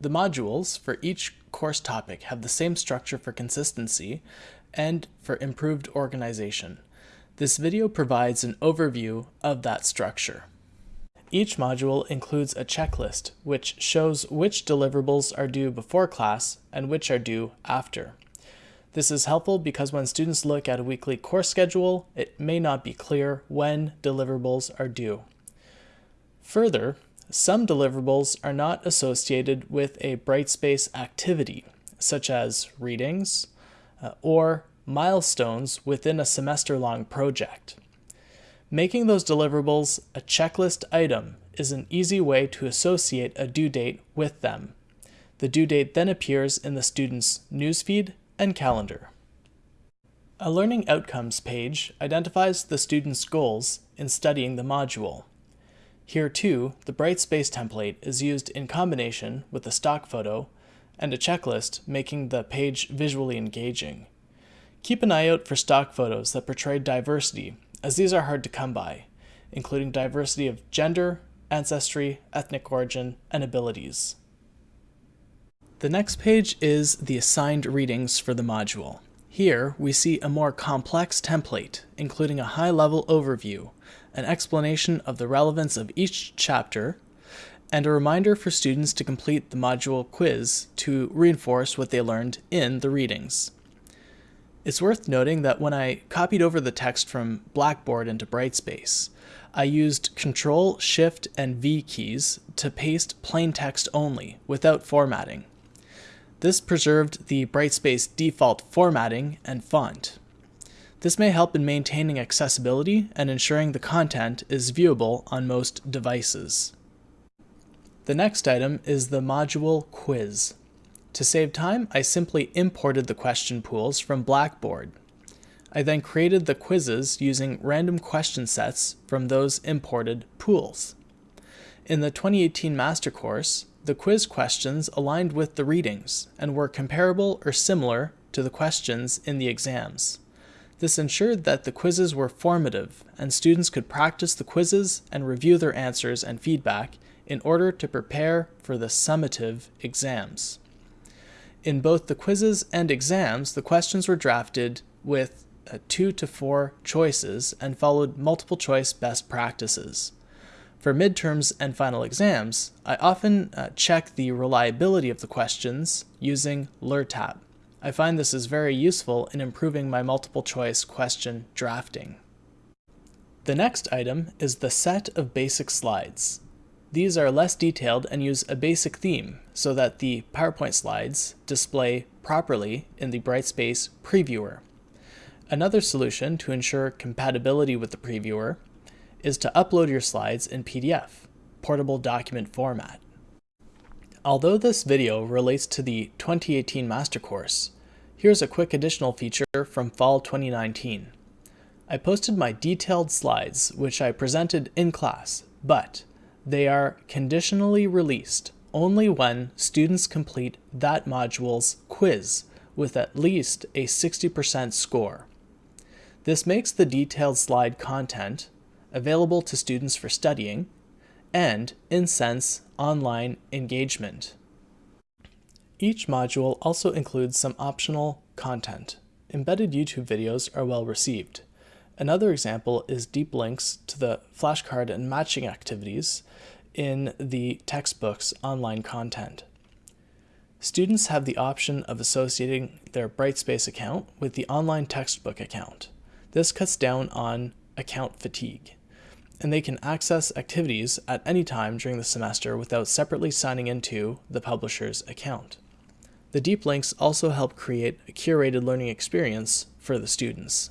The modules for each course topic have the same structure for consistency and for improved organization. This video provides an overview of that structure. Each module includes a checklist which shows which deliverables are due before class and which are due after. This is helpful because when students look at a weekly course schedule, it may not be clear when deliverables are due. Further, some deliverables are not associated with a Brightspace activity, such as readings uh, or milestones within a semester-long project. Making those deliverables a checklist item is an easy way to associate a due date with them. The due date then appears in the student's newsfeed and calendar. A Learning Outcomes page identifies the student's goals in studying the module. Here too, the Brightspace template is used in combination with a stock photo and a checklist making the page visually engaging. Keep an eye out for stock photos that portray diversity as these are hard to come by, including diversity of gender, ancestry, ethnic origin, and abilities. The next page is the assigned readings for the module. Here, we see a more complex template, including a high-level overview, an explanation of the relevance of each chapter, and a reminder for students to complete the module quiz to reinforce what they learned in the readings. It's worth noting that when I copied over the text from Blackboard into Brightspace, I used Control, Shift, and V keys to paste plain text only, without formatting. This preserved the Brightspace default formatting and font. This may help in maintaining accessibility and ensuring the content is viewable on most devices. The next item is the module quiz. To save time, I simply imported the question pools from Blackboard. I then created the quizzes using random question sets from those imported pools. In the 2018 master course, the quiz questions aligned with the readings and were comparable or similar to the questions in the exams. This ensured that the quizzes were formative and students could practice the quizzes and review their answers and feedback in order to prepare for the summative exams. In both the quizzes and exams, the questions were drafted with uh, two to four choices and followed multiple choice best practices. For midterms and final exams, I often uh, check the reliability of the questions using LERTAP. I find this is very useful in improving my multiple choice question drafting. The next item is the set of basic slides. These are less detailed and use a basic theme so that the PowerPoint slides display properly in the Brightspace previewer. Another solution to ensure compatibility with the previewer is to upload your slides in PDF, portable document format. Although this video relates to the 2018 Master Course, here's a quick additional feature from Fall 2019. I posted my detailed slides, which I presented in class, but they are conditionally released only when students complete that module's quiz with at least a 60% score. This makes the detailed slide content available to students for studying and incents online engagement. Each module also includes some optional content. Embedded YouTube videos are well received. Another example is deep links to the flashcard and matching activities in the textbook's online content. Students have the option of associating their Brightspace account with the online textbook account. This cuts down on account fatigue, and they can access activities at any time during the semester without separately signing into the publisher's account. The deep links also help create a curated learning experience for the students.